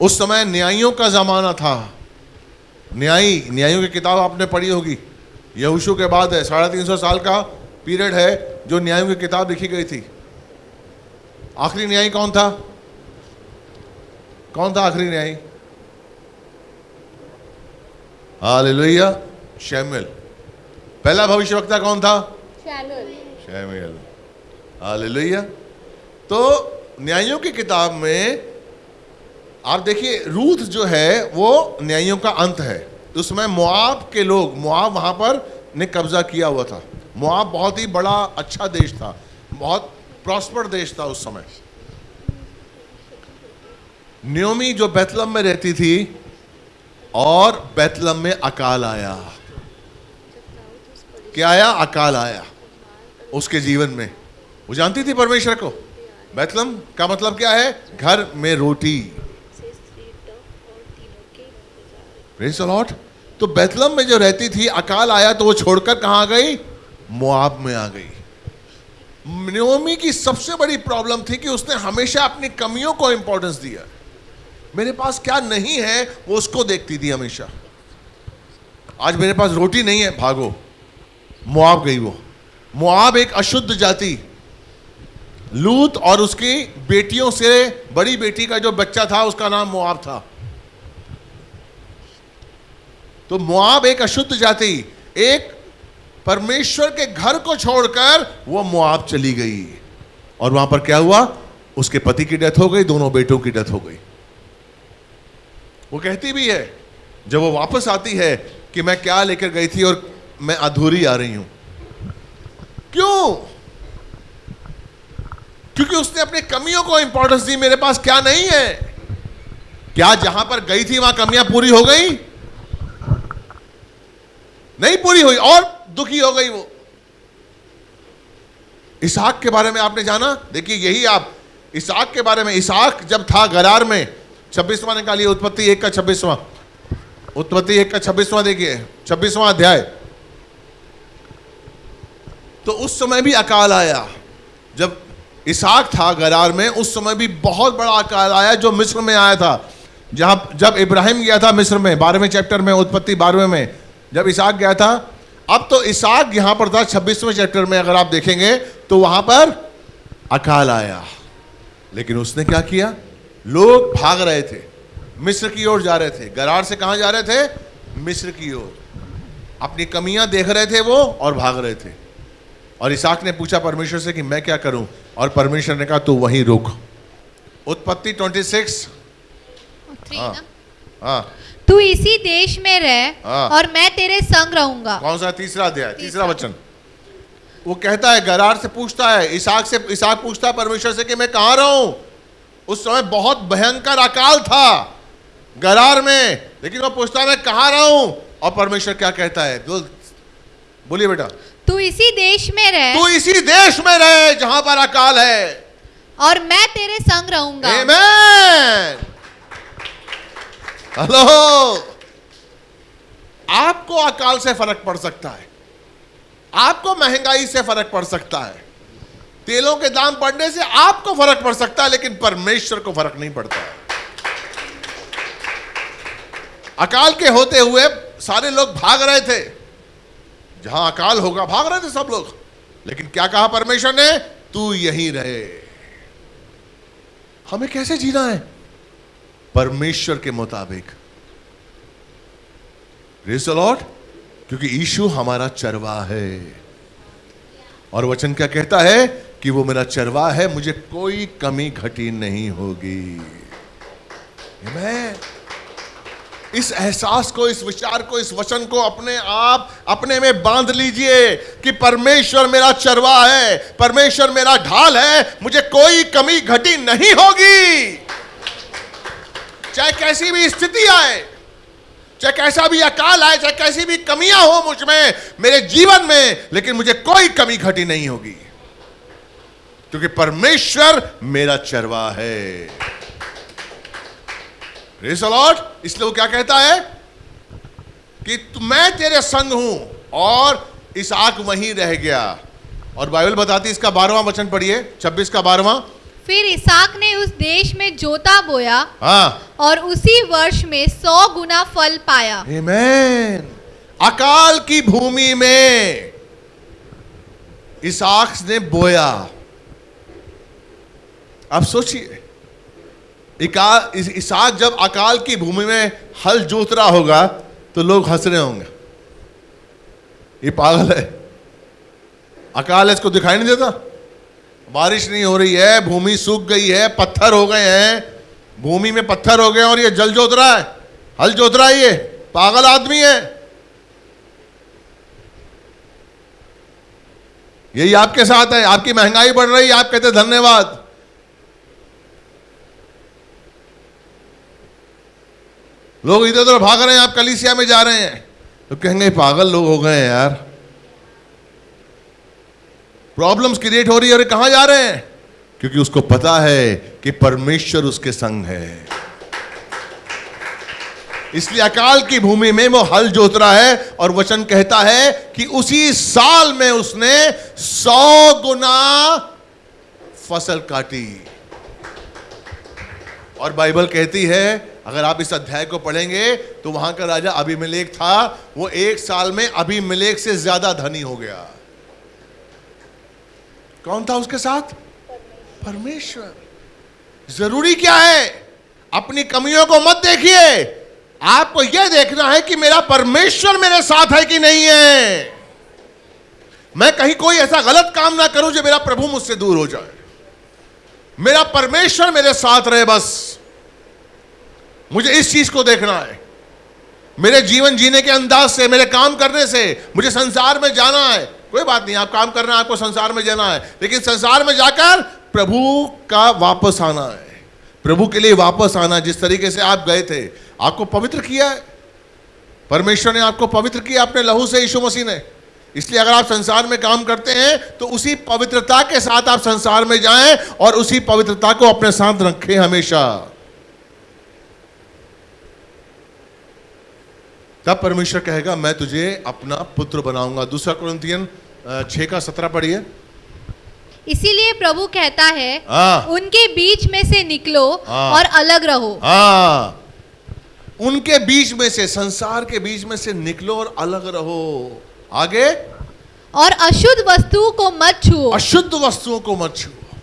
उस समय न्यायियों का जमाना था। न्यायी न्यायियों की किताब आपने पढ़ी होगी। यहूशु के बाद है साढ़े तीन सौ साल का पीरियड है जो न्यायों की किताब लिखी गई थी। आखिरी न्यायी कौन था? कौन था आखिरी न्यायी? हालेलुया शैमिल पहला भविष्यवक्ता कौन था? शैमुएल। हालेलुया। तो न्यायों की किताब में आप देखिए रूथ जो है वो न्यायों का अंत है। उसमें मुआब के लोग मुआब वहाँ पर ने कब्जा किया हुआ था। मुआब बहुत ही बड़ा अच्छा देश था। बहुत प्रॉस्पर देश था उस समय। न्योमी जो बैतलम में रहती थी, और बैतलम में अकाल आया। क्या आया? अकाल आया। उसके जीवन में। वो जानती थी परमेश्वर को? बैतलम का मतलब क्या है? घर में रोटी। लॉट तो बैतलम में जो रहती थी, अकाल आया तो वो छोड़कर कहा गई? मुआब में आ गई। नयोमी की सबसे बड़ी प्रॉब्लम थी कि उसने हमेशा अपनी कमियों को इंपॉर्टेंस दिया। मेरे पास क्या नहीं है, वो उसको देखती थी हमेशा। आज मेरे पास रोटी नहीं है, भागो। मुआब गई वो। मुआब एक अशुद्ध जाति। लूत और उसकी बेटियों से बड़ी बेटी का जो बच्चा था, उसका नाम मुआब था। तो मुआब एक अशुद्ध जाति। एक परमेश्वर के घर को छोड़कर वो मुआब चली गई। और वहाँ पर क्या हुआ? उसके पति की डेथ हो गई, दोनों बेटों की डेथ हो गई। वो कहती भी है, जब वो वापस आती है कि मैं क्या लेकर गई थी और मैं अधूरी आ रही हूँ। क्यों? क्योंकि उसने अपनी कमियों को इंपॉर्टेंस दी, मेरे पास क्या नहीं है? क्या जहाँ पर गई थी, वहाँ कमियाँ पूरी हो गई? नहीं पूरी हुई, और दुखी हो गई वो। इसहाक के बारे में आपने जाना? देखिए, यही आप इसहाक के बारे में इसहाक जब था गरार में छब्बीसवां निकालिए उत्पत्ति एक का छब्बीसवां। उत्पत्ति एक का छब्बीसवां देखिए, छब्बीसवां अध्याय। तो उस समय भी अकाल आया। जब इसहाक था गरार में, उस समय भी बहुत बड़ा अकाल आया जो मिस्र में आया था। जहाँ, जब इब्राहिम गया था मिस्र में, बारहवें चैप्टर में, उत्पत्ति बारहवें में, जब इसहाक गया था, अब तो इसहाक यहाँ पर था छब्बीसवें चैप्टर में, अगर आप देखेंगे तो वहाँ पर अकाल आया। लेकिन उसने क्या किया? लोग भाग रहे थे। मिस्र की ओर जा रहे थे। गरार से कहाँ जा रहे थे? मिस्र की ओर। अपनी कमियाँ देख रहे थे वो और भाग रहे थे। और इसाक ने पूछा परमेश्वर से कि मैं क्या करूँ? और परमेश्वर ने कहा तू वहीं रुक। उत्पत्ति 26 थ्री हाँ। हाँ। तू इसी देश में रह हाँ। और मैं तेरे संग रहूँगा। कौन सा? तीसरा अध्याय। तीसरा वचन। वो कहता है गरार से पूछता है इसाक से इसाक पूछता है परमेश्वर से कि मैं कहाँ रहूँ? उस समय बहुत भयंकर अकाल था गरार में। लेकिन वो पूछता मैं कहाँ हूँ? और परमेश्वर क्या कहता है? बोलिए बेटा। तू इसी देश में रह। तू इसी देश में रहे जहाँ पर अकाल है। और मैं तेरे संग रहूँगा। Amen. हेलो आपको अकाल से फ़र्क पड़ सकता है। आपको महँगाई से फ़र्क पड़ सकता है। तेलों के दाम बढ़ने से आपको फ़र्क पड़ सकता है, लेकिन परमेश्वर को फ़र्क नहीं पड़ता। अकाल के होते हुए सारे लोग भाग रहे थे। जहाँ अकाल होगा, भाग रहे थे सब लोग। लेकिन क्या कहा परमेश्वर ने? तू यहीं रहे। हमें कैसे जीना है? परमेश्वर के मुताबिक। लॉर्ड क्योंकि यीशु हमारा चरवा है। और वचन क्या कहता है? कि वो मेरा चरवा है, मुझे कोई कमी घटी नहीं होगी। Amen. इस एहसास को, इस विचार को, इस वचन को अपने आप, अपने में बाँध लीजिए कि परमेश्वर मेरा चरवा है, परमेश्वर मेरा ढाल है, मुझे कोई कमी घटी नहीं होगी। चाहे कैसी भी स्थिति आए, चाहे कैसा भी अकाल आए, चाहे कैसी भी कमियाँ हो मुझमें, मेरे जीवन में, लेकिन मुझे कोई कमी घटी नहीं होगी। क्योंकि परमेश्वर मेरा चरवा है। इसलिए वो क्या कहता है? कि मैं तेरे संग हूँ और इसहाक वहीं रह गया। और बाइबल बताती इसका बारहवां वचन पढ़िए छब्बीस का बारहवां। फिर इसाक ने उस देश में जोता बोया हाँ। और उसी वर्ष में सौ गुना फल पाया। Amen. अकाल की भूमि में इसहाक ने बोया। अब सोचिए, इका- इस- इसहाक जब अकाल की भूमि में हल जोत रहा होगा तो लोग हंस रहे होंगे। ये पागल है। अकाल इसको दिखाई नहीं देता। बारिश नहीं हो रही है, भूमि सूख गई है, पत्थर हो गए हैं। भूमि में पत्थर हो गए और ये जल जोत रहा है। हल जोत रहा है ये। पागल आदमी है। यही आपके साथ है। आपकी महँगाई बढ़ रही है। आप कहते धन्यवाद। लोग इधर उधर भाग रहे हैं, आप कलिसिया में जा रहे हैं। तो कहेंगे, पागल लोग हो गए हैं यार। प्रॉब्लम्स क्रिएट हो रही है ये कहाँ जा रहे हैं? क्योंकि उसको पता है कि परमेश्वर उसके संग है। इसलिए अकाल की भूमि में वो हल जोत रहा है और वचन कहता है कि उसी साल में उसने सौ गुना फ़सल काटी। और बाइबल कहती है अगर आप इस अध्याय को पढ़ेंगे तो वहाँ का राजा अभिमलेख था। वो एक साल में अभिमलेख से ज़्यादा धनी हो गया। कौन था उसके साथ? परमेश्वर। ज़रूरी क्या है? अपनी कमियों को मत देखिए। आपको यह देखना है कि मेरा परमेश्वर मेरे साथ है कि नहीं है। मैं कहीं कोई ऐसा गलत काम ना करूँ जो मेरा प्रभु मुझसे दूर हो जाए। मेरा परमेश्वर मेरे साथ रहे बस। मुझे इस चीज़ को देखना है। मेरे जीवन जीने के अंदाज से, मेरे काम करने से मुझे संसार में जाना है। कोई बात नहीं, आप काम करना है, आपको संसार में जाना है। लेकिन संसार में जाकर प्रभु का वापस आना है। प्रभु के लिए वापस आना, जिस तरीके से आप गए थे, आपको पवित्र किया है। परमेश्वर ने आपको पवित्र किया अपने लहू से, यीशु मसीह ने। इसलिए अगर आप संसार में काम करते हैं तो उसी पवित्रता के साथ आप संसार में जाएँ और उसी पवित्रता को अपने साथ रखें हमेशा। तब परमेश्वर कहेगा मैं तुझे अपना पुत्र बनाऊँगा। दूसरा कुरिन्थियन छह का सत्रह पढ़िए। इसीलिए प्रभु कहता है हाँ। उनके बीच में से निकलो हाँ। और अलग रहो। हाँ। उनके बीच में से संसार के बीच में से निकलो और अलग रहो। आगे? और अशुद्ध वस्तुओं को मत छुओ। अशुद्ध वस्तुओं को मत छुओ।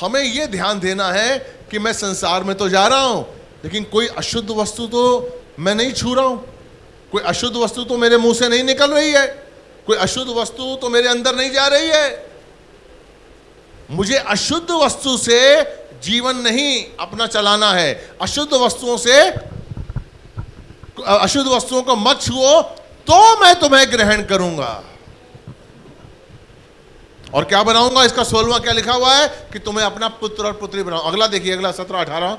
हमें यह ध्यान देना है कि मैं संसार में तो जा रहा हूँ लेकिन कोई अशुद्ध वस्तु तो मैं नहीं छू रहा हूँ। कोई अशुद्ध वस्तु तो मेरे मुँह से नहीं निकल रही है। कोई अशुद्ध वस्तु तो मेरे अंदर नहीं जा रही है। मुझे अशुद्ध वस्तु से जीवन नहीं, अपना चलाना है। अशुद्ध वस्तुओं से, अशुद्ध वस्तुओं को मत छुओ तो मैं तुम्हें ग्रहण करूँगा। और क्या बनाऊँगा? इसका सोलवा क्या लिखा हुआ है? कि तुम्हें अपना पुत्र और पुत्री बनाऊ अगला देखिए, अगला सत्रह अठारह।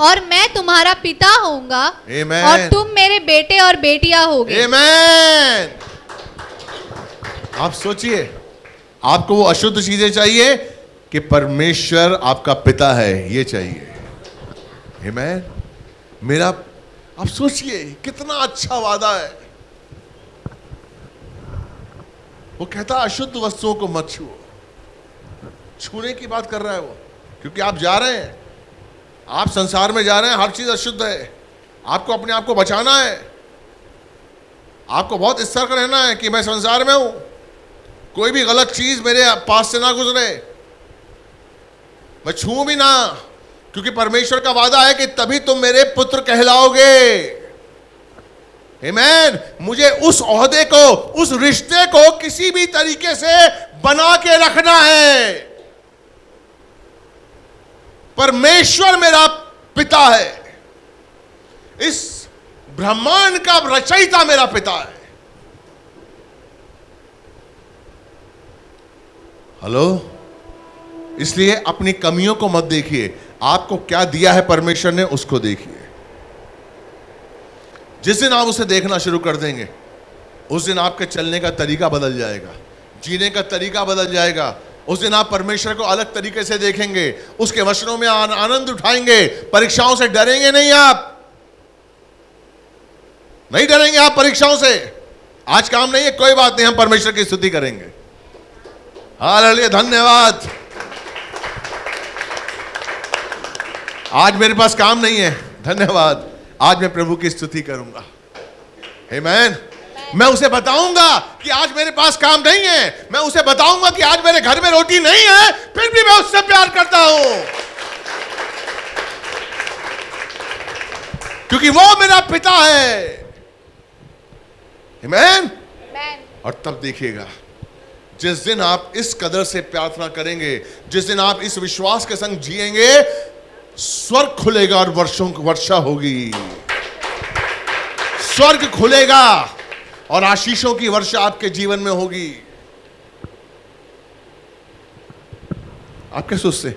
और मैं तुम्हारा पिता होऊँगा और तुम मेरे बेटे और बेटियाँ होगे। आप सोचिए आपको वो अशुद्ध चीज़ें चाहिए कि परमेश्वर आपका पिता है ये चाहिए। Amen. मेरा आप सोचिए कितना अच्छा वादा है। वो कहता अशुद्ध वस्तुओं को मत छुओ। छूने की बात कर रहा है वो क्योंकि आप जा रहे हैं। आप संसार में जा रहे हैं, हर चीज़ अशुद्ध है। आपको अपने आप को बचाना है। आपको बहुत सतर्क रहना है कि मैं संसार में हूँ। कोई भी गलत चीज़ मेरे पास से ना गुजरे। मैं छू भी ना, क्योंकि परमेश्वर का वादा है कि तभी तुम मेरे पुत्र कहलाओगे। Amen. मुझे उस ओहदे को, उस रिश्ते को किसी भी तरीके से बना के रखना है। परमेश्वर मेरा पिता है। इस ब्रह्मांड का रचयिता मेरा पिता है। हेलो? इसलिए अपनी कमियों को मत देखिए। आपको क्या दिया है परमेश्वर ने, उसको देखिए। जिस दिन आप उसे देखना शुरू कर देंगे, उस दिन आपके चलने का तरीका बदल जाएगा, जीने का तरीका बदल जाएगा उस दिन आप परमेश्वर को अलग तरीके से देखेंगे उसके वचनों में आन, आनंद उठाएँगे परीक्षाओं से डरेंगे नहीं आप। नहीं डरेंगे आप परीक्षाओं से। आज काम नहीं है कोई बात नहीं हम परमेश्वर की स्तुति करेंगे। हालेलुया धन्यवाद। आज मेरे पास काम नहीं है धन्यवाद। आज मैं प्रभु की स्तुति करूँगा। Amen. मैं उसे बताऊँगा कि आज मेरे पास काम नहीं है। मैं उसे बताऊँगा कि आज मेरे घर में रोटी नहीं है फिर भी मैं उससे प्यार करता हूँ। क्योंकि वो मेरा पिता है। Amen. और तब देखिएगा जिस दिन आप इस कदर से प्रार्थना करेंगे जिस दिन आप इस विश्वास के संग जिएँगे स्वर्ग खुलेगा और वर्षों की वर्षा होगी। स्वर्ग खुलेगा। और आशीषों की वर्षा आपके जीवन में होगी। आप क्या सोचते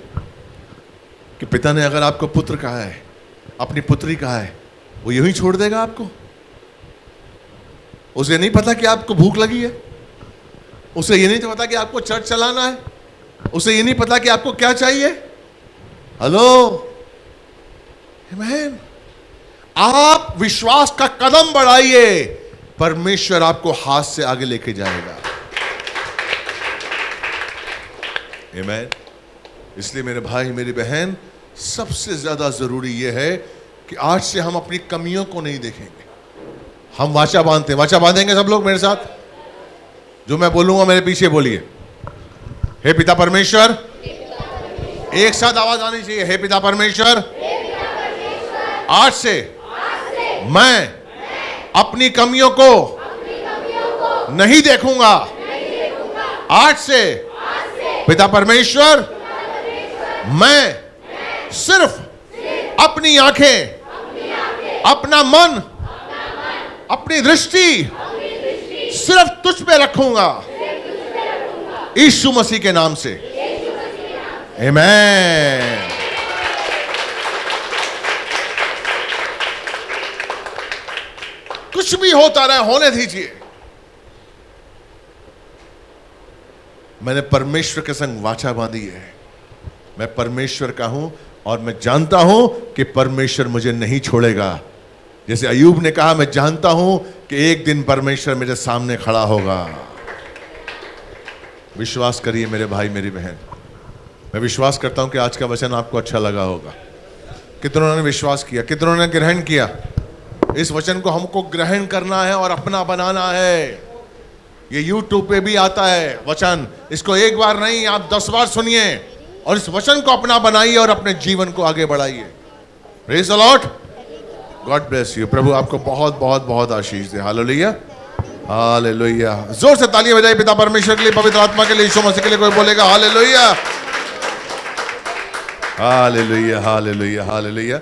कि पिता ने अगर आपको पुत्र कहा है, अपनी पुत्री कहा है, वो यूँ ही छोड़ देगा आपको? उसे नहीं पता कि आपको भूख लगी है? उसे ये नहीं पता कि आपको चर्च चलाना है? उसे ये नहीं पता कि आपको क्या चाहिए? हेलो? आप विश्वास का कदम बढ़ाइए। परमेश्वर आपको हाथ से आगे लेके जाएगा। Amen. इसलिए मेरे भाई, मेरी बहन, सबसे ज़्यादा ज़रूरी यह है कि आज से हम अपनी कमियों को नहीं देखेंगे। हम वाचा बांधते हैं। वाचा बांधेंगे सब लोग मेरे साथ? जो मैं बोलूँगा, मेरे पीछे बोलिए। हे पिता परमेश्वर, एक साथ आवाज़ आनी चाहिए। हे पिता परमेश्वर, आज से मैं अपनी कमियों को नहीं देखूँगा। आज से पिता परमेश्वर, मैं सिर्फ़ अपनी आँखें, अपना मन, अपनी दृष्टि सिर्फ़ तुझ पे रखूँगा। यीशु मसीह के नाम से। Amen. कुछ भी होता रहे, होने दीजिए। मैंने परमेश्वर के संग वाचा बांधी है। मैं परमेश्वर का हूँ और मैं जानता हूँ कि परमेश्वर मुझे नहीं छोड़ेगा। जैसे अयूब ने कहा, मैं जानता हूँ कि एक दिन परमेश्वर मेरे सामने खड़ा होगा। विश्वास करिए मेरे भाई, मेरी बहन। मैं विश्वास करता हूँ कि आज का वचन आपको अच्छा लगा होगा। कितनों ने विश्वास किया, कितनों ने ग्रहण किया? इस वचन को हमको ग्रहण करना है और अपना बनाना है। ये YouTube पे भी आता है वचन। इसको एक बार नहीं, आप दस बार सुनिए और इस वचन को अपना बनाइए और अपने जीवन को आगे बढ़ाइए। Praise the Lord God bless you प्रभु आपको बहुत बहुत बहुत आशीष दे। हालेलुया हालेलुया ज़ोर से तालियाँ बजाइए पिता परमेश्वर के लिए, पवित्र आत्मा के लिए, यीशु मसीह के लिए कोई बोलेगा हालेलुया हालेलुया हाल हालेलुया